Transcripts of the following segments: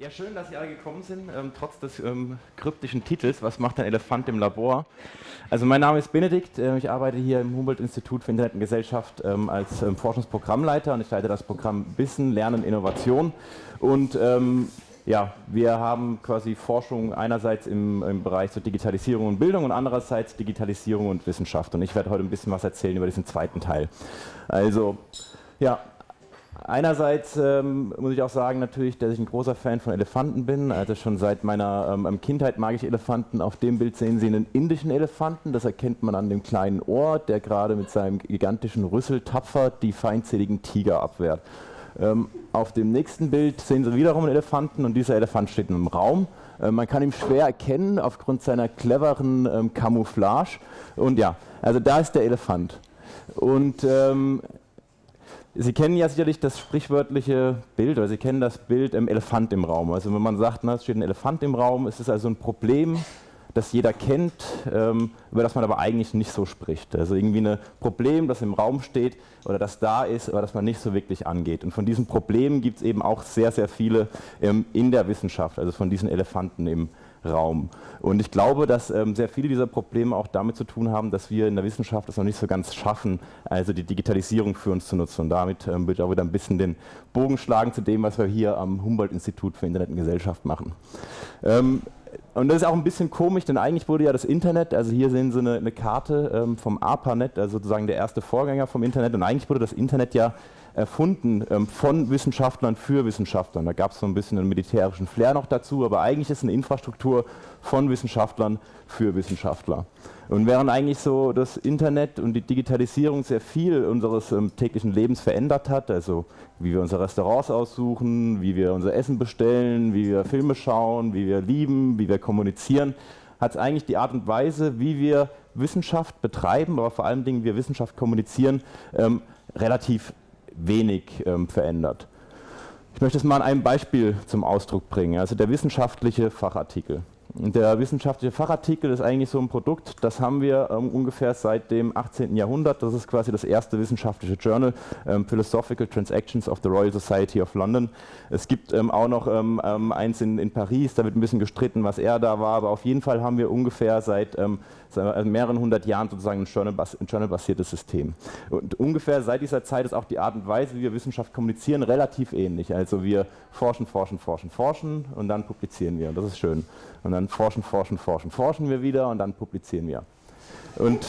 Ja, schön, dass Sie alle gekommen sind, ähm, trotz des ähm, kryptischen Titels. Was macht ein Elefant im Labor? Also mein Name ist Benedikt, äh, ich arbeite hier im Humboldt-Institut für Internet und Gesellschaft ähm, als ähm, Forschungsprogrammleiter und ich leite das Programm Wissen, Lernen, Innovation. Und ähm, ja, wir haben quasi Forschung einerseits im, im Bereich so Digitalisierung und Bildung und andererseits Digitalisierung und Wissenschaft. Und ich werde heute ein bisschen was erzählen über diesen zweiten Teil. Also, ja, Einerseits ähm, muss ich auch sagen natürlich, dass ich ein großer Fan von Elefanten bin. Also schon seit meiner ähm, Kindheit mag ich Elefanten. Auf dem Bild sehen Sie einen indischen Elefanten. Das erkennt man an dem kleinen Ohr, der gerade mit seinem gigantischen Rüssel tapfer die feindseligen Tiger abwehrt. Ähm, auf dem nächsten Bild sehen Sie wiederum einen Elefanten und dieser Elefant steht einem Raum. Äh, man kann ihn schwer erkennen aufgrund seiner cleveren ähm, Camouflage. Und ja, also da ist der Elefant. Und ähm, Sie kennen ja sicherlich das sprichwörtliche Bild, oder Sie kennen das Bild im Elefant im Raum. Also wenn man sagt, na, es steht ein Elefant im Raum, ist es also ein Problem, das jeder kennt, ähm, über das man aber eigentlich nicht so spricht. Also irgendwie ein Problem, das im Raum steht oder das da ist, aber das man nicht so wirklich angeht. Und von diesen Problemen gibt es eben auch sehr, sehr viele ähm, in der Wissenschaft, also von diesen Elefanten im Raum. Und ich glaube, dass ähm, sehr viele dieser Probleme auch damit zu tun haben, dass wir in der Wissenschaft es noch nicht so ganz schaffen, also die Digitalisierung für uns zu nutzen. Und damit ähm, würde ich auch wieder ein bisschen den Bogen schlagen zu dem, was wir hier am Humboldt-Institut für Internet und Gesellschaft machen. Ähm, und das ist auch ein bisschen komisch, denn eigentlich wurde ja das Internet, also hier sehen Sie eine, eine Karte ähm, vom ARPANET, also sozusagen der erste Vorgänger vom Internet, und eigentlich wurde das Internet ja erfunden ähm, von Wissenschaftlern für Wissenschaftler. Da gab es so ein bisschen einen militärischen Flair noch dazu, aber eigentlich ist eine Infrastruktur von Wissenschaftlern für Wissenschaftler. Und während eigentlich so das Internet und die Digitalisierung sehr viel unseres ähm, täglichen Lebens verändert hat, also wie wir unsere Restaurants aussuchen, wie wir unser Essen bestellen, wie wir Filme schauen, wie wir lieben, wie wir kommunizieren, hat es eigentlich die Art und Weise, wie wir Wissenschaft betreiben, aber vor allen Dingen wir Wissenschaft kommunizieren, ähm, relativ wenig ähm, verändert. Ich möchte es mal an einem Beispiel zum Ausdruck bringen, also der wissenschaftliche Fachartikel. Der wissenschaftliche Fachartikel ist eigentlich so ein Produkt, das haben wir ähm, ungefähr seit dem 18. Jahrhundert. Das ist quasi das erste wissenschaftliche Journal, ähm, Philosophical Transactions of the Royal Society of London. Es gibt ähm, auch noch ähm, ähm, eins in, in, Paris, da wird ein bisschen gestritten, was er da war, aber auf jeden Fall haben wir ungefähr seit, ähm, seit mehreren hundert Jahren sozusagen ein journalbasiertes Journal System. Und ungefähr seit dieser Zeit ist auch die Art und Weise, wie wir Wissenschaft kommunizieren, relativ ähnlich. Also wir forschen, forschen, forschen, forschen und dann publizieren wir und das ist schön. Und dann forschen, forschen, forschen, forschen wir wieder und dann publizieren wir. Und,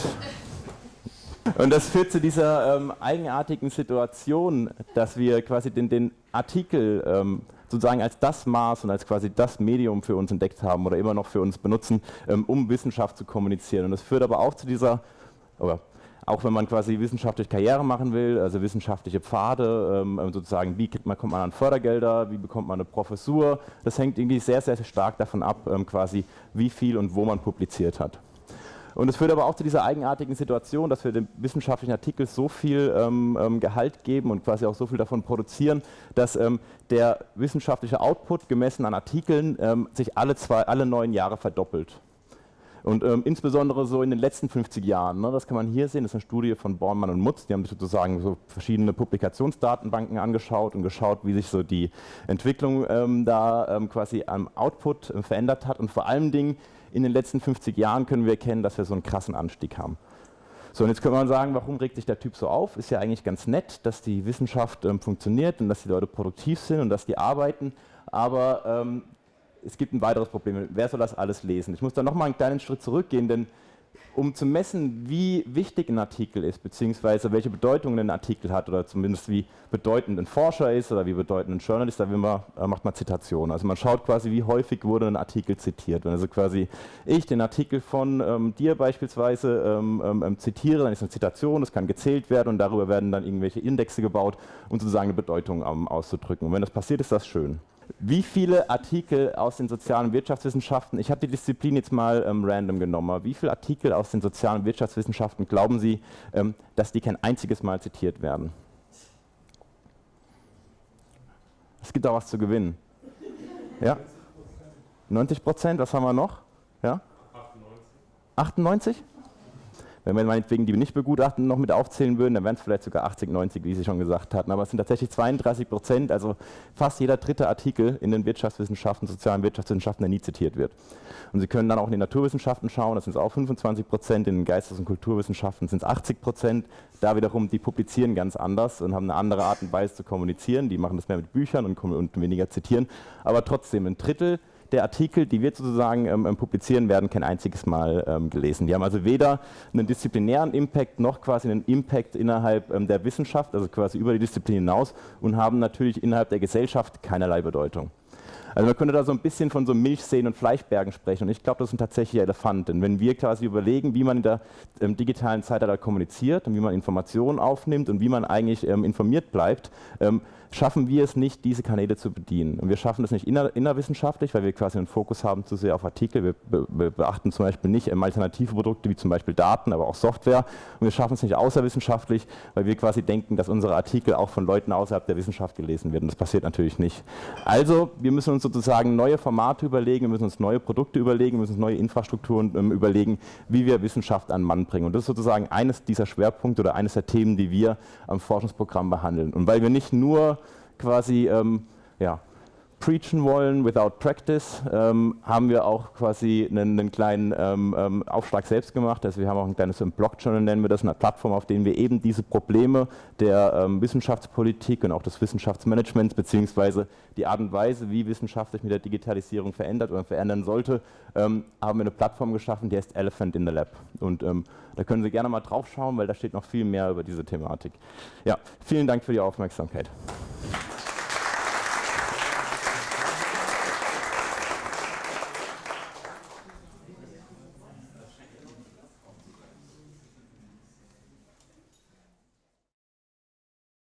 und das führt zu dieser ähm, eigenartigen Situation, dass wir quasi den, den Artikel ähm, sozusagen als das Maß und als quasi das Medium für uns entdeckt haben oder immer noch für uns benutzen, ähm, um Wissenschaft zu kommunizieren. Und das führt aber auch zu dieser, oder auch wenn man quasi wissenschaftliche Karriere machen will, also wissenschaftliche Pfade, ähm, sozusagen, wie man, kommt man an Fördergelder, wie bekommt man eine Professur, das hängt irgendwie sehr, sehr stark davon ab, ähm, quasi wie viel und wo man publiziert hat. Und es führt aber auch zu dieser eigenartigen Situation, dass wir dem wissenschaftlichen Artikel so viel ähm, ähm Gehalt geben und quasi auch so viel davon produzieren, dass ähm, der wissenschaftliche Output gemessen an Artikeln ähm, sich alle, zwei, alle neun Jahre verdoppelt. Und ähm, insbesondere so in den letzten 50 Jahren, ne, das kann man hier sehen, das ist eine Studie von Bornmann und Mutz, die haben sich sozusagen so verschiedene Publikationsdatenbanken angeschaut und geschaut, wie sich so die Entwicklung ähm, da ähm, quasi am Output äh, verändert hat. Und vor allen Dingen in den letzten 50 Jahren können wir erkennen, dass wir so einen krassen Anstieg haben. So, und jetzt könnte man sagen, warum regt sich der Typ so auf? Ist ja eigentlich ganz nett, dass die Wissenschaft ähm, funktioniert und dass die Leute produktiv sind und dass die arbeiten, aber ähm, es gibt ein weiteres Problem. Wer soll das alles lesen? Ich muss da nochmal einen kleinen Schritt zurückgehen, denn um zu messen, wie wichtig ein Artikel ist, beziehungsweise welche Bedeutung ein Artikel hat oder zumindest wie bedeutend ein Forscher ist oder wie bedeutend ein Journalist, da man, macht man Zitationen. Also man schaut quasi, wie häufig wurde ein Artikel zitiert. Wenn also quasi ich den Artikel von ähm, dir beispielsweise ähm, ähm, ähm zitiere, dann ist eine Zitation, das kann gezählt werden und darüber werden dann irgendwelche Indexe gebaut, um sozusagen eine Bedeutung ähm, auszudrücken. Und wenn das passiert, ist das schön. Wie viele Artikel aus den sozialen Wirtschaftswissenschaften, ich habe die Disziplin jetzt mal ähm, random genommen, wie viele Artikel aus den sozialen Wirtschaftswissenschaften glauben Sie, ähm, dass die kein einziges Mal zitiert werden? Es gibt auch was zu gewinnen. Ja? 90 Prozent, was haben wir noch? Ja? 98. 98? Wenn wir meinetwegen die nicht begutachten noch mit aufzählen würden, dann wären es vielleicht sogar 80, 90, wie Sie schon gesagt hatten. Aber es sind tatsächlich 32 Prozent, also fast jeder dritte Artikel in den Wirtschaftswissenschaften, sozialen Wirtschaftswissenschaften, der nie zitiert wird. Und Sie können dann auch in den Naturwissenschaften schauen, das sind es auch 25 Prozent, in den Geistes- und Kulturwissenschaften sind es 80 Prozent. Da wiederum, die publizieren ganz anders und haben eine andere Art und Weise zu kommunizieren. Die machen das mehr mit Büchern und, und weniger zitieren. Aber trotzdem, ein Drittel der Artikel, die wir sozusagen ähm, ähm, publizieren, werden kein einziges Mal ähm, gelesen. Die haben also weder einen disziplinären Impact noch quasi einen Impact innerhalb ähm, der Wissenschaft, also quasi über die Disziplin hinaus und haben natürlich innerhalb der Gesellschaft keinerlei Bedeutung. Also man könnte da so ein bisschen von so Milchseen und Fleischbergen sprechen und ich glaube, das sind tatsächlich Elefanten. Wenn wir quasi überlegen, wie man in der ähm, digitalen Zeitalter kommuniziert und wie man Informationen aufnimmt und wie man eigentlich ähm, informiert bleibt, ähm, schaffen wir es nicht, diese Kanäle zu bedienen. Und wir schaffen es nicht inner, innerwissenschaftlich, weil wir quasi einen Fokus haben zu sehr auf Artikel. Wir, be, wir beachten zum Beispiel nicht ähm, alternative Produkte wie zum Beispiel Daten, aber auch Software. Und wir schaffen es nicht außerwissenschaftlich, weil wir quasi denken, dass unsere Artikel auch von Leuten außerhalb der Wissenschaft gelesen werden. Das passiert natürlich nicht. Also, wir müssen uns sozusagen neue Formate überlegen, wir müssen uns neue Produkte überlegen, wir müssen uns neue Infrastrukturen ähm, überlegen, wie wir Wissenschaft an Mann bringen. Und das ist sozusagen eines dieser Schwerpunkte oder eines der Themen, die wir am Forschungsprogramm behandeln. Und weil wir nicht nur quasi ähm, ja, preachen wollen without practice, ähm, haben wir auch quasi einen, einen kleinen ähm, ähm, Aufschlag selbst gemacht. Also wir haben auch ein kleines Blog-Journal, nennen wir das, eine Plattform, auf der wir eben diese Probleme der ähm, Wissenschaftspolitik und auch des Wissenschaftsmanagements beziehungsweise die Art und Weise, wie Wissenschaft sich mit der Digitalisierung verändert oder verändern sollte, ähm, haben wir eine Plattform geschaffen, die heißt Elephant in the Lab. Und ähm, da können Sie gerne mal drauf schauen, weil da steht noch viel mehr über diese Thematik. Ja, vielen Dank für die Aufmerksamkeit.